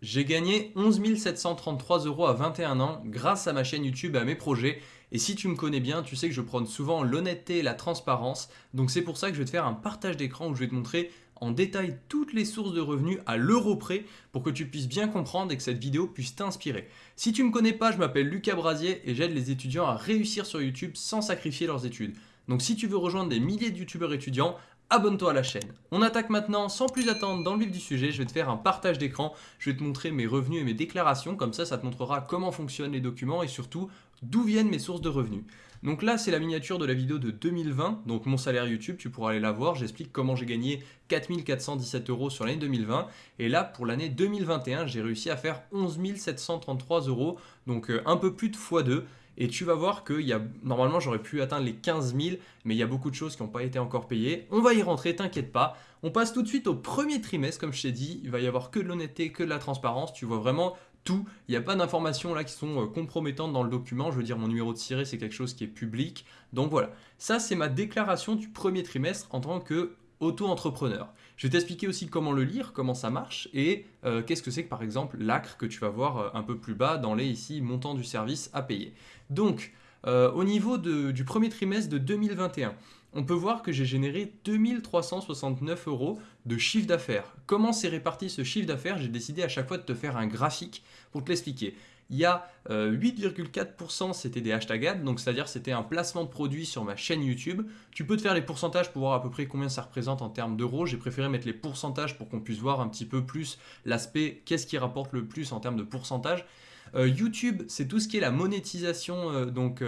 J'ai gagné 11 733 euros à 21 ans grâce à ma chaîne YouTube et à mes projets. Et si tu me connais bien, tu sais que je prône souvent l'honnêteté et la transparence. Donc c'est pour ça que je vais te faire un partage d'écran où je vais te montrer en détail toutes les sources de revenus à l'euro près pour que tu puisses bien comprendre et que cette vidéo puisse t'inspirer. Si tu ne me connais pas, je m'appelle Lucas Brasier et j'aide les étudiants à réussir sur YouTube sans sacrifier leurs études. Donc si tu veux rejoindre des milliers de youtubeurs étudiants, abonne-toi à la chaîne. On attaque maintenant, sans plus attendre, dans le vif du sujet, je vais te faire un partage d'écran, je vais te montrer mes revenus et mes déclarations, comme ça, ça te montrera comment fonctionnent les documents et surtout d'où viennent mes sources de revenus. Donc là, c'est la miniature de la vidéo de 2020, donc mon salaire YouTube, tu pourras aller la voir, j'explique comment j'ai gagné 4417 euros sur l'année 2020, et là, pour l'année 2021, j'ai réussi à faire 11 733 euros, donc euh, un peu plus de x2, et tu vas voir que y a, normalement j'aurais pu atteindre les 15 000, mais il y a beaucoup de choses qui n'ont pas été encore payées. On va y rentrer, t'inquiète pas. On passe tout de suite au premier trimestre, comme je t'ai dit. Il va y avoir que de l'honnêteté, que de la transparence. Tu vois vraiment tout. Il n'y a pas d'informations là qui sont euh, compromettantes dans le document. Je veux dire, mon numéro de ciré, c'est quelque chose qui est public. Donc voilà, ça c'est ma déclaration du premier trimestre en tant que auto-entrepreneur. Je vais t'expliquer aussi comment le lire, comment ça marche et euh, qu'est-ce que c'est que par exemple l'ACRE que tu vas voir euh, un peu plus bas dans les ici montants du service à payer. Donc euh, au niveau du premier trimestre de 2021, on peut voir que j'ai généré 2369 euros de chiffre d'affaires. Comment s'est réparti ce chiffre d'affaires? J'ai décidé à chaque fois de te faire un graphique pour te l'expliquer. Il y a 8,4% euh, c'était des hashtag ads, donc c'est-à-dire c'était un placement de produit sur ma chaîne YouTube. Tu peux te faire les pourcentages pour voir à peu près combien ça représente en termes d'euros. J'ai préféré mettre les pourcentages pour qu'on puisse voir un petit peu plus l'aspect qu'est-ce qui rapporte le plus en termes de pourcentage. Euh, YouTube, c'est tout ce qui est la monétisation, euh, donc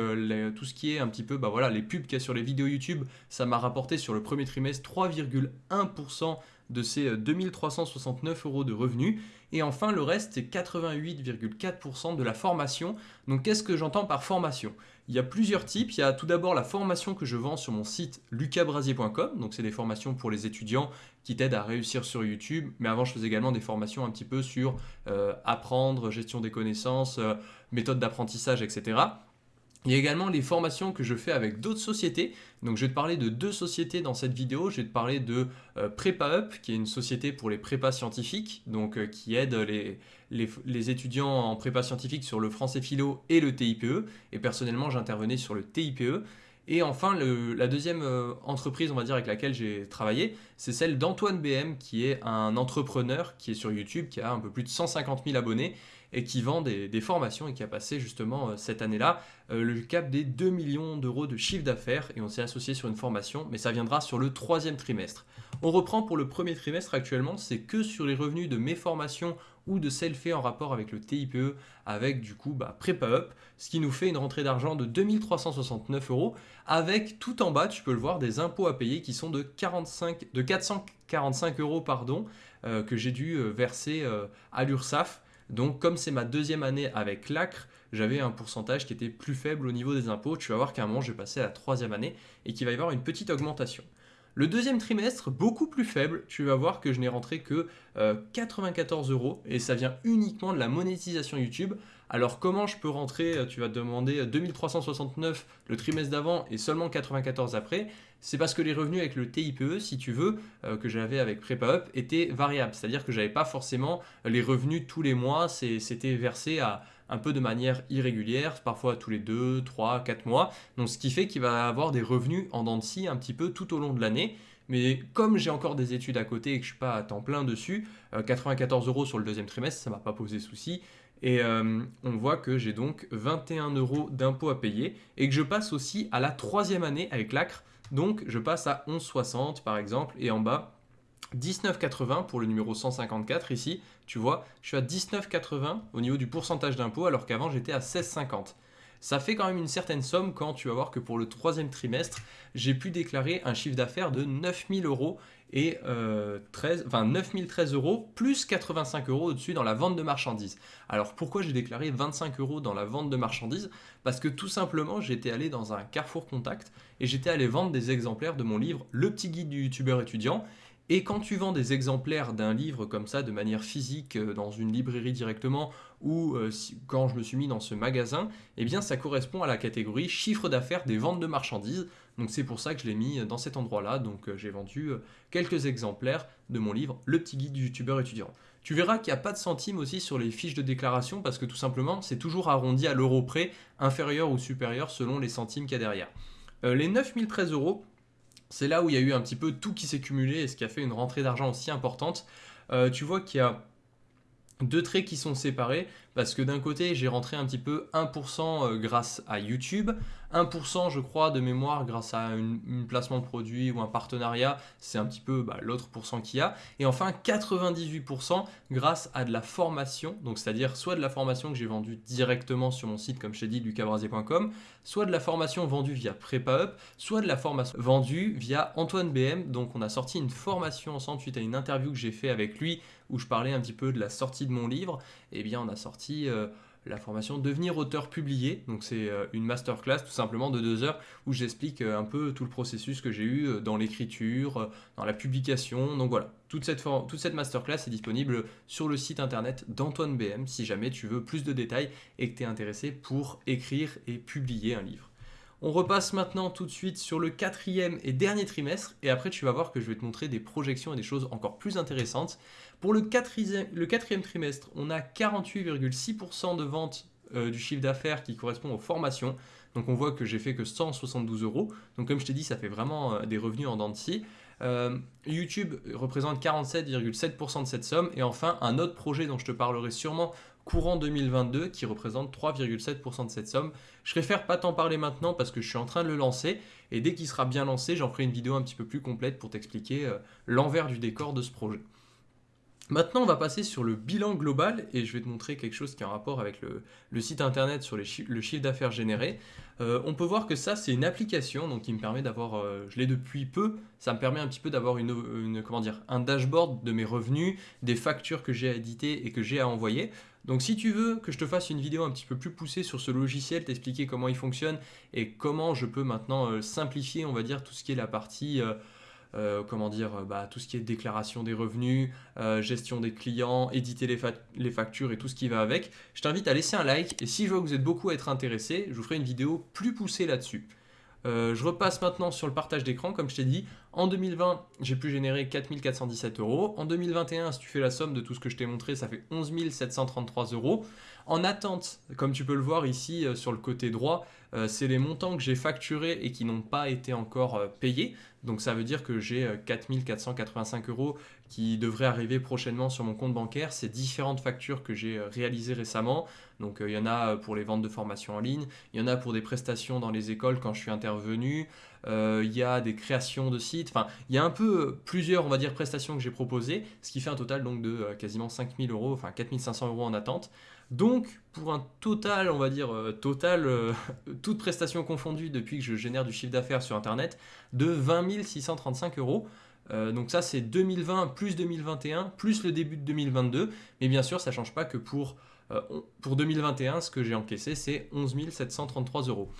tout ce qui est un petit peu, bah voilà, les pubs qu'il y a sur les vidéos YouTube, ça m'a rapporté sur le premier trimestre 3,1% de ces 2369 euros de revenus. Et enfin, le reste, c'est 88,4% de la formation. Donc, qu'est-ce que j'entends par formation? Il y a plusieurs types. Il y a tout d'abord la formation que je vends sur mon site lucabrasier.com. Donc, c'est des formations pour les étudiants qui t'aident à réussir sur YouTube. Mais avant, je faisais également des formations un petit peu sur euh, apprendre, gestion des connaissances, euh, méthode d'apprentissage, etc. Il y a également les formations que je fais avec d'autres sociétés. Donc je vais te parler de deux sociétés dans cette vidéo. Je vais te parler de euh, PrepaUp, qui est une société pour les prépas scientifiques, donc euh, qui aide les, les, étudiants en prépa scientifique sur le français philo et le TIPE. Et personnellement, j'intervenais sur le TIPE. Et enfin, la deuxième euh, entreprise, on va dire, avec laquelle j'ai travaillé, c'est celle d'Antoine BM, qui est un entrepreneur qui est sur YouTube, qui a un peu plus de 150 000 abonnés et qui vend des, formations et qui a passé justement euh, cette année-là euh, le cap des 2 millions d'euros de chiffre d'affaires et on s'est associé sur une formation, mais ça viendra sur le troisième trimestre. On reprend pour le premier trimestre actuellement, c'est que sur les revenus de mes formations ou de celles faites en rapport avec le TIPE, avec du coup bah, PrepaUp, ce qui nous fait une rentrée d'argent de 2369 euros, avec tout en bas, tu peux le voir, des impôts à payer qui sont de, 45, de 445 euros pardon, euh, que j'ai dû verser à l'URSSAF donc comme c'est ma deuxième année avec l'ACRE, j'avais un pourcentage qui était plus faible au niveau des impôts. Tu vas voir qu'à un moment, je vais passer à la troisième année et qu'il va y avoir une petite augmentation. Le deuxième trimestre, beaucoup plus faible, tu vas voir que je n'ai rentré que 94 euh, euros et ça vient uniquement de la monétisation YouTube. Alors comment je peux rentrer, tu vas te demander 2369 euh, le trimestre d'avant et seulement 94 après C'est parce que les revenus avec le TIPE, si tu veux, que j'avais avec PrepaUp, étaient variables. C'est-à-dire que je n'avais pas forcément les revenus tous les mois, c'était versé à, un peu de manière irrégulière, parfois tous les 2, 3, 4 mois. Donc ce qui fait qu'il va avoir des revenus en dents de scie un petit peu tout au long de l'année. Mais comme j'ai encore des études à côté et que je ne suis pas à temps plein dessus, 94 euh, euros sur le deuxième trimestre, ça ne m'a pas posé souci. Et euh, on voit que j'ai donc 21 euros d'impôts à payer et que je passe aussi à la troisième année avec l'ACRE. Donc je passe à 11,60 par exemple et en bas 19,80 pour le numéro 154 ici, tu vois, je suis à 19,80 au niveau du pourcentage d'impôt alors qu'avant j'étais à 16,50. Ça fait quand même une certaine somme quand tu vas voir que pour le troisième trimestre, j'ai pu déclarer un chiffre d'affaires de 9000 euros et 13, euh, enfin 9013 euros plus 85 euros au-dessus dans la vente de marchandises. Alors pourquoi j'ai déclaré 25 euros dans la vente de marchandises? Parce que tout simplement j'étais allé dans un Carrefour Contact et j'étais allé vendre des exemplaires de mon livre Le petit guide du youtubeur étudiant et quand tu vends des exemplaires d'un livre comme ça de manière physique euh, dans une librairie directement ou euh, quand je me suis mis dans ce magasin, eh bien ça correspond à la catégorie chiffre d'affaires des ventes de marchandises. Donc c'est pour ça que je l'ai mis dans cet endroit-là. Donc euh, j'ai vendu quelques exemplaires de mon livre Le petit guide du youtubeur étudiant. Tu verras qu'il n'y a pas de centimes aussi sur les fiches de déclaration parce que tout simplement, c'est toujours arrondi à l'euro près, inférieur ou supérieur selon les centimes qu'il y a derrière. Euh, les 9013 euros, c'est là où il y a eu un petit peu tout qui s'est cumulé et ce qui a fait une rentrée d'argent aussi importante. Euh, tu vois qu'il y a deux traits qui sont séparés parce que d'un côté j'ai rentré un petit peu 1% euh, grâce à YouTube, 1% je crois de mémoire grâce à un placement de produit ou un partenariat, c'est un petit peu bah, l'autre pourcent qu'il y a, et enfin 98% grâce à de la formation, donc c'est-à-dire soit de la formation que j'ai vendue directement sur mon site comme je t'ai dit lucabrasier.com, soit de la formation vendue via PrepaUp, soit de la formation vendue via Antoine BM, donc on a sorti une formation ensemble suite à une interview que j'ai fait avec lui où je parlais un petit peu de la sortie de mon livre, et eh bien on a sorti euh, la formation Devenir auteur publié. Donc c'est euh, une masterclass tout simplement de deux heures où j'explique euh, un peu tout le processus que j'ai eu dans l'écriture, dans la publication. Donc voilà, toute cette, toute cette masterclass est disponible sur le site internet d'Antoine BM si jamais tu veux plus de détails et que tu es intéressé pour écrire et publier un livre. On repasse maintenant tout de suite sur le quatrième et dernier trimestre et après tu vas voir que je vais te montrer des projections et des choses encore plus intéressantes. Pour le quatrième, trimestre, on a 48,6% de vente euh, du chiffre d'affaires qui correspond aux formations. Donc on voit que j'ai fait que 172 euros. Donc comme je t'ai dit, ça fait vraiment euh, des revenus en dents de scie. Euh, YouTube représente 47,7% de cette somme. Et enfin, un autre projet dont je te parlerai sûrement courant 2022 qui représente 3,7% de cette somme. Je préfère pas t'en parler maintenant parce que je suis en train de le lancer. Et dès qu'il sera bien lancé, j'en ferai une vidéo un petit peu plus complète pour t'expliquer l'envers du décor de ce projet. Maintenant, on va passer sur le bilan global et je vais te montrer quelque chose qui a un rapport avec le, site internet sur le chiffre d'affaires généré. Euh, on peut voir que ça, c'est une application donc qui me permet d'avoir, euh, je l'ai depuis peu, ça me permet un petit peu d'avoir une, comment dire, un dashboard de mes revenus, des factures que j'ai à éditer et que j'ai à envoyer. Donc si tu veux que je te fasse une vidéo un petit peu plus poussée sur ce logiciel, t'expliquer comment il fonctionne et comment je peux maintenant euh, simplifier, on va dire, tout ce qui est la partie... Euh, comment dire, euh, bah, tout ce qui est déclaration des revenus, euh, gestion des clients, éditer les, factures et tout ce qui va avec. Je t'invite à laisser un like et si je vois que vous êtes beaucoup à être intéressé, je vous ferai une vidéo plus poussée là-dessus. Je repasse maintenant sur le partage d'écran, comme je t'ai dit. En 2020, j'ai pu générer 4417 euros. En 2021, si tu fais la somme de tout ce que je t'ai montré, ça fait 11 733 euros. En attente, comme tu peux le voir ici sur le côté droit, c'est les montants que j'ai facturés et qui n'ont pas été encore payés. Donc ça veut dire que j'ai 4485 euh, euros qui devraient arriver prochainement sur mon compte bancaire. C'est différentes factures que j'ai euh, réalisées récemment. Donc euh, il y en a pour les ventes de formation en ligne, il y en a pour des prestations dans les écoles quand je suis intervenu, il y a des créations de sites, enfin il y a un peu plusieurs on va dire prestations que j'ai proposées, ce qui fait un total donc de quasiment 5000 euros, enfin 4500 euros en attente. Donc, pour un total, on va dire, euh, total, euh, toutes prestations confondues depuis que je génère du chiffre d'affaires sur Internet, de 20 635 euros. Euh, donc ça, c'est 2020 plus 2021, plus le début de 2022. Mais bien sûr, ça ne change pas que pour, pour 2021, ce que j'ai encaissé, c'est 11 733 euros.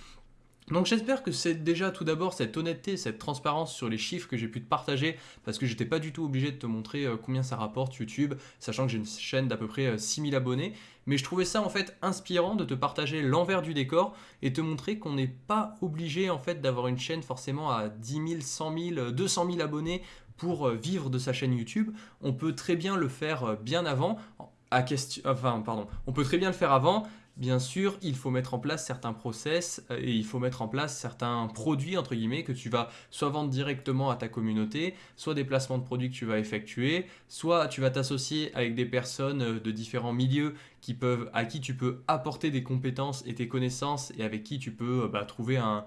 Donc j'espère que c'est déjà tout d'abord cette honnêteté, cette transparence sur les chiffres que j'ai pu te partager parce que j'étais pas du tout obligé de te montrer euh, combien ça rapporte YouTube, sachant que j'ai une chaîne d'à peu près 6000 euh, abonnés. Mais je trouvais ça en fait inspirant de te partager l'envers du décor et te montrer qu'on n'est pas obligé en fait d'avoir une chaîne forcément à 10 000, 100 000, 200 000 abonnés pour euh, vivre de sa chaîne YouTube. On peut très bien le faire bien avant. Enfin, pardon, on peut très bien le faire avant Bien sûr, il faut mettre en place certains process euh, et il faut mettre en place certains produits, entre guillemets, que tu vas soit vendre directement à ta communauté, soit des placements de produits que tu vas effectuer, soit tu vas t'associer avec des personnes euh, de différents milieux qui peuvent, à qui tu peux apporter des compétences et tes connaissances et avec qui tu peux euh, bah, trouver un,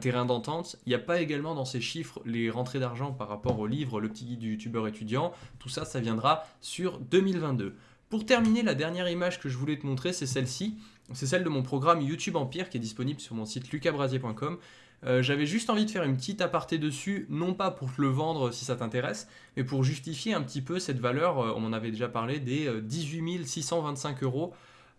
terrain d'entente. Il n'y a pas également dans ces chiffres les rentrées d'argent par rapport au livre Le petit guide du youtubeur étudiant. Tout ça, ça viendra sur 2022. Pour terminer, la dernière image que je voulais te montrer, c'est celle-ci. C'est celle de mon programme YouTube Empire qui est disponible sur mon site lucabrasier.com. Euh, j'avais juste envie de faire une petite aparté dessus, non pas pour te le vendre si ça t'intéresse, mais pour justifier un petit peu cette valeur, euh, on en avait déjà parlé, des 18 euh, 625 euros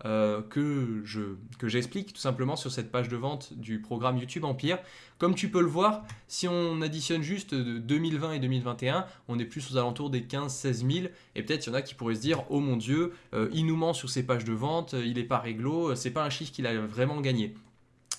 euh, que je que j'explique tout simplement sur cette page de vente du programme YouTube Empire. Comme tu peux le voir, si on additionne juste 2020 et 2021, on est plus aux alentours des 15-16 000. Et peut-être il y en a qui pourraient se dire, oh mon Dieu, euh, il nous ment sur ces pages de vente, il n'est pas réglo, c'est pas un chiffre qu'il a vraiment gagné.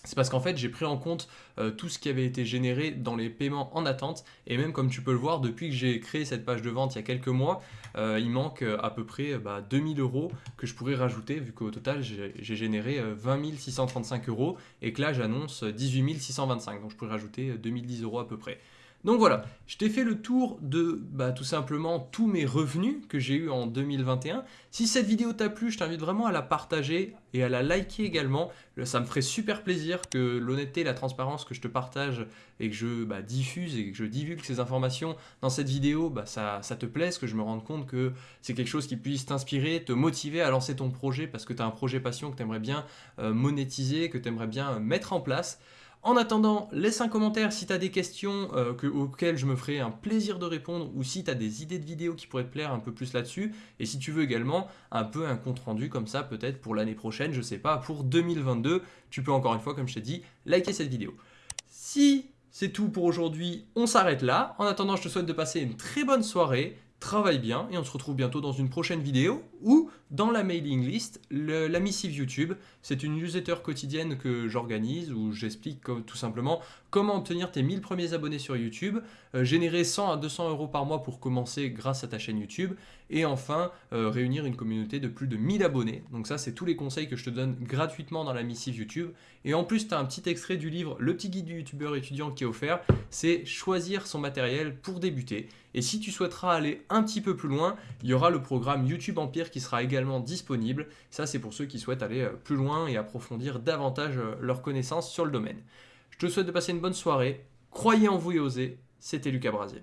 C'est parce qu'en fait j'ai pris en compte euh, tout ce qui avait été généré dans les paiements en attente et même comme tu peux le voir depuis que j'ai créé cette page de vente il y a quelques mois euh, il manque euh, à peu près bah, 2000 euros que je pourrais rajouter vu qu'au total j'ai généré 20 635 euros et que là j'annonce 18 625 donc je pourrais rajouter 2010 euros à peu près. Donc voilà, je t'ai fait le tour de bah, tout simplement tous mes revenus que j'ai eu en 2021. Si cette vidéo t'a plu, je t'invite vraiment à la partager et à la liker également. Ça me ferait super plaisir que l'honnêteté et la transparence que je te partage et que je bah, diffuse et que je divulgue ces informations dans cette vidéo, bah, ça, te plaise, que je me rende compte que c'est quelque chose qui puisse t'inspirer, te motiver à lancer ton projet parce que tu as un projet passion que tu aimerais bien euh, monétiser, que tu aimerais bien mettre en place. En attendant, laisse un commentaire si tu as des questions euh, auxquelles je me ferai un plaisir de répondre ou si tu as des idées de vidéos qui pourraient te plaire un peu plus là-dessus. Et si tu veux également un peu un compte rendu comme ça, peut-être pour l'année prochaine, je sais pas, pour 2022, tu peux encore une fois, comme je t'ai dit, liker cette vidéo. Si c'est tout pour aujourd'hui, on s'arrête là. En attendant, je te souhaite de passer une très bonne soirée travaille bien et on se retrouve bientôt dans une prochaine vidéo ou dans la mailing list, la missive YouTube. C'est une newsletter quotidienne que j'organise où j'explique tout simplement comment obtenir tes 1000 premiers abonnés sur YouTube, euh, générer 100 à 200 euros par mois pour commencer grâce à ta chaîne YouTube et enfin euh, réunir une communauté de plus de 1000 abonnés. Donc ça c'est tous les conseils que je te donne gratuitement dans la missive YouTube. Et en plus tu as un petit extrait du livre Le petit guide du youtubeur étudiant qui est offert, c'est choisir son matériel pour débuter. Et si tu souhaiteras aller un petit peu plus loin, il y aura le programme YouTube Empire qui sera également disponible. Ça, c'est pour ceux qui souhaitent aller euh, plus loin et approfondir davantage euh, leurs connaissances sur le domaine. Je te souhaite de passer une bonne soirée. Croyez en vous et osez. C'était Lucas Brasier.